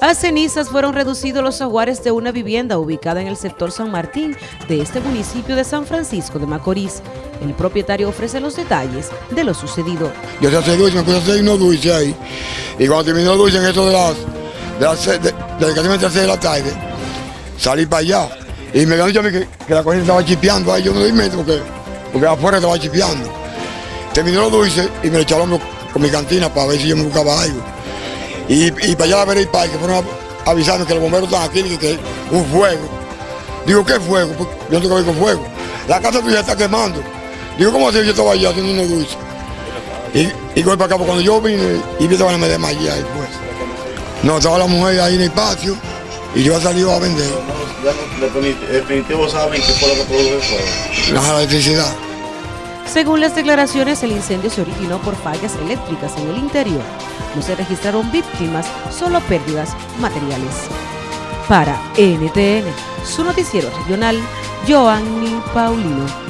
A cenizas fueron reducidos los aguares de una vivienda ubicada en el sector San Martín de este municipio de San Francisco de Macorís. El propietario ofrece los detalles de lo sucedido. Yo se hace dulce, me puse a hacer unos dulces ahí. Y cuando terminó dulce en eso de las, de las, de, de, de, la tarde, salí para allá. Y me mí que, que la corriente estaba chipeando ahí, yo no doy metro porque, porque afuera estaba chipeando. Terminó los dulces y me lo echaron con mi cantina para ver si yo me buscaba algo. Y, y para allá a ver el parque fueron avisando que los bomberos están aquí y que un fuego. Digo, ¿qué fuego? Pues yo no tengo que ver con fuego. La casa tuya está quemando. Digo, ¿cómo así? Yo estaba allá haciendo unos dulces. Y, y voy para acá, porque cuando yo vine y vi que me desmayé ahí pues. No, estaba la mujer ahí en el patio y yo he salido a vender. Definitivo saben qué fue lo que produjo el fuego. La electricidad. Según las declaraciones, el incendio se originó por fallas eléctricas en el interior. No se registraron víctimas, solo pérdidas materiales. Para NTN, su noticiero regional, Joanny Paulino.